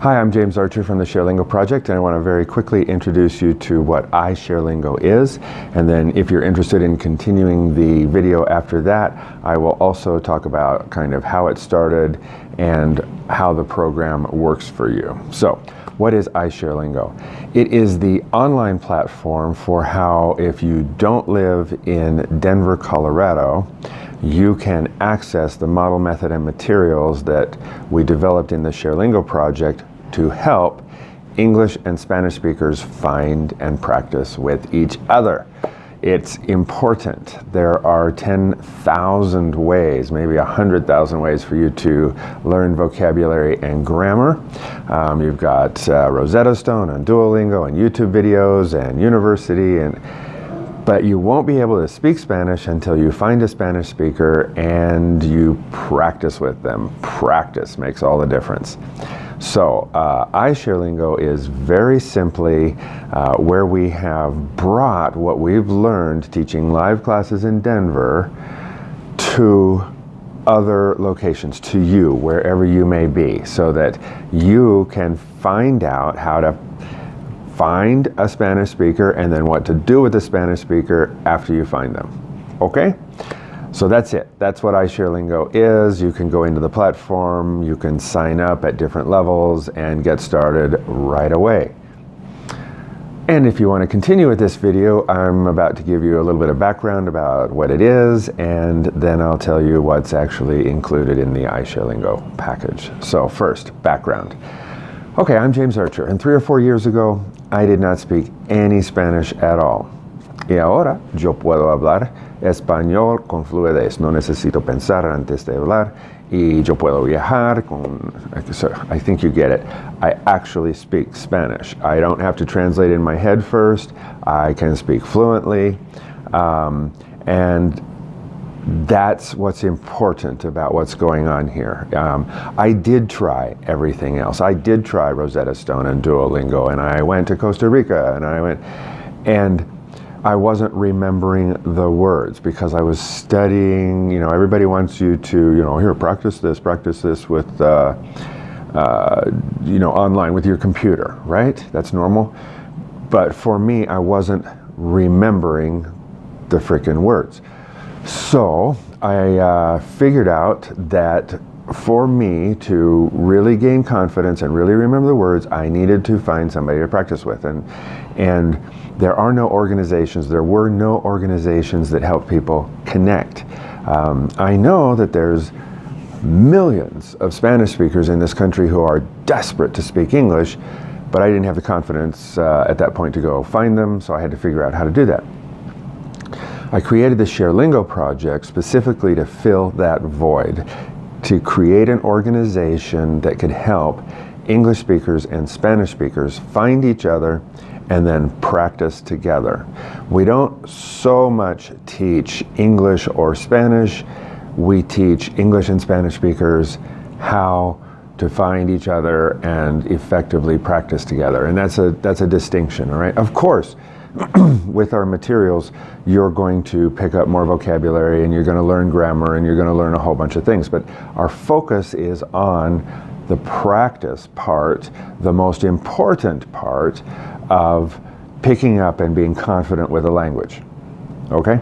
Hi, I'm James Archer from the ShareLingo Project and I want to very quickly introduce you to what iShareLingo is and then if you're interested in continuing the video after that I will also talk about kind of how it started and how the program works for you. So what is iShareLingo? It is the online platform for how if you don't live in Denver, Colorado you can access the model method and materials that we developed in the ShareLingo project to help English and Spanish speakers find and practice with each other. It's important. There are 10,000 ways, maybe 100,000 ways for you to learn vocabulary and grammar. Um, you've got uh, Rosetta Stone and Duolingo and YouTube videos and university and but you won't be able to speak Spanish until you find a Spanish speaker and you practice with them. Practice makes all the difference. So uh, iShareLingo is very simply uh, where we have brought what we've learned teaching live classes in Denver to other locations, to you, wherever you may be, so that you can find out how to find a Spanish speaker and then what to do with the Spanish speaker after you find them. Okay? So that's it. That's what iShareLingo is. You can go into the platform, you can sign up at different levels and get started right away. And if you want to continue with this video, I'm about to give you a little bit of background about what it is, and then I'll tell you what's actually included in the iShareLingo package. So first, background. Okay, I'm James Archer, and three or four years ago, I did not speak any Spanish at all. Y ahora yo puedo hablar español con fluidez. No necesito pensar antes de hablar y yo puedo viajar con, I think you get it. I actually speak Spanish. I don't have to translate in my head first. I can speak fluently. Um, and that's what's important about what's going on here. Um, I did try everything else. I did try Rosetta Stone and Duolingo and I went to Costa Rica and I went, and I wasn't remembering the words because I was studying, you know, everybody wants you to, you know, here, practice this, practice this with, uh, uh, you know, online with your computer, right? That's normal. But for me, I wasn't remembering the freaking words. So I uh, figured out that for me to really gain confidence and really remember the words, I needed to find somebody to practice with. And, and there are no organizations, there were no organizations that help people connect. Um, I know that there's millions of Spanish speakers in this country who are desperate to speak English, but I didn't have the confidence uh, at that point to go find them, so I had to figure out how to do that. I created the ShareLingo project specifically to fill that void, to create an organization that could help English speakers and Spanish speakers find each other and then practice together. We don't so much teach English or Spanish, we teach English and Spanish speakers how to find each other and effectively practice together. And that's a, that's a distinction, all right? Of course, with our materials, you're going to pick up more vocabulary and you're going to learn grammar and you're going to learn a whole bunch of things. But our focus is on the practice part, the most important part of picking up and being confident with a language. Okay?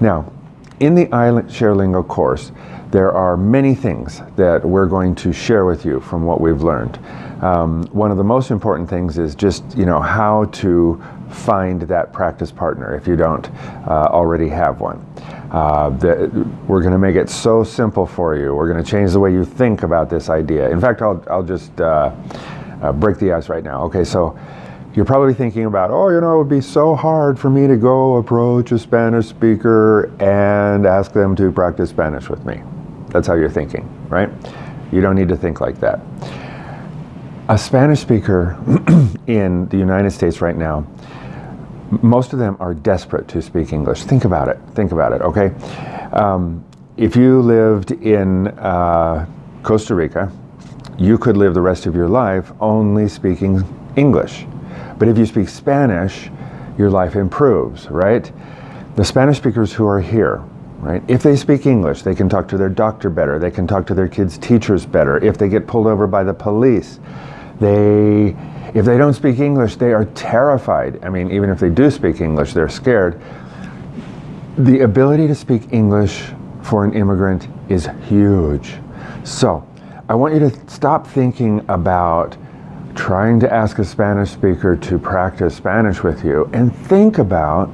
Now, in the iShareLingo course, there are many things that we're going to share with you from what we've learned. Um, one of the most important things is just, you know, how to find that practice partner if you don't uh, already have one. Uh, the, we're going to make it so simple for you. We're going to change the way you think about this idea. In fact, I'll, I'll just uh, uh, break the ice right now. Okay, so you're probably thinking about, oh, you know, it would be so hard for me to go approach a Spanish speaker and ask them to practice Spanish with me. That's how you're thinking, right? You don't need to think like that. A Spanish speaker in the United States right now most of them are desperate to speak English. Think about it. Think about it, okay? Um, if you lived in uh, Costa Rica, you could live the rest of your life only speaking English. But if you speak Spanish, your life improves, right? The Spanish speakers who are here, right? If they speak English, they can talk to their doctor better. They can talk to their kids' teachers better. If they get pulled over by the police, They, if they don't speak English, they are terrified. I mean, even if they do speak English, they're scared. The ability to speak English for an immigrant is huge. So, I want you to stop thinking about trying to ask a Spanish speaker to practice Spanish with you and think about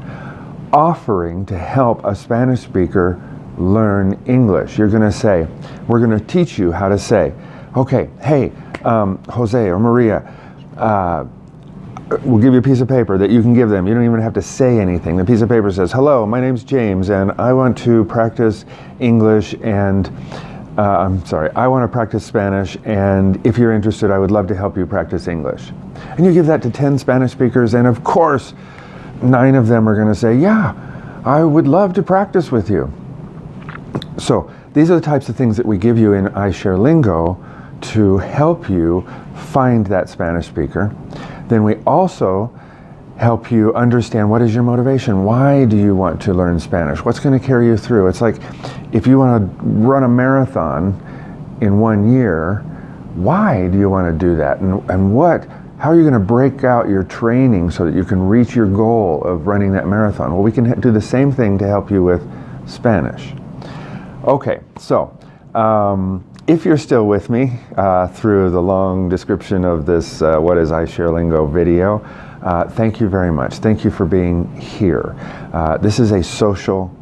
offering to help a Spanish speaker learn English. You're going to say, we're going to teach you how to say, okay, hey, um, Jose or Maria, uh, we'll give you a piece of paper that you can give them. You don't even have to say anything. The piece of paper says, hello, my name's James and I want to practice English and uh, I'm sorry, I want to practice Spanish and if you're interested, I would love to help you practice English. And you give that to 10 Spanish speakers and of course, nine of them are going to say, yeah, I would love to practice with you. So these are the types of things that we give you in iShare Lingo to help you find that Spanish speaker. Then we also help you understand what is your motivation. Why do you want to learn Spanish? What's going to carry you through? It's like if you want to run a marathon in one year, why do you want to do that? And, and what how are you going to break out your training so that you can reach your goal of running that marathon? Well, we can do the same thing to help you with Spanish. Okay, so um, if you're still with me uh, through the long description of this uh, What is iShare Lingo video, uh, thank you very much. Thank you for being here. Uh, this is a social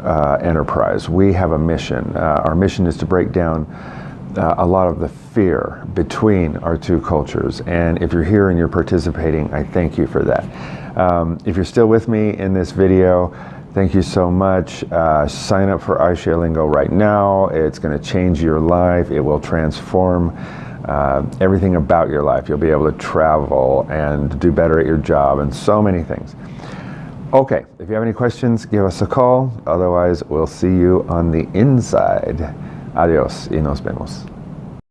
uh, enterprise. We have a mission. Uh, our mission is to break down a lot of the fear between our two cultures. And if you're here and you're participating, I thank you for that. Um, if you're still with me in this video, thank you so much. Uh, sign up for iShare Lingo right now. It's going to change your life. It will transform uh, everything about your life. You'll be able to travel and do better at your job and so many things. Okay, if you have any questions, give us a call. Otherwise, we'll see you on the inside. Adiós y nos vemos.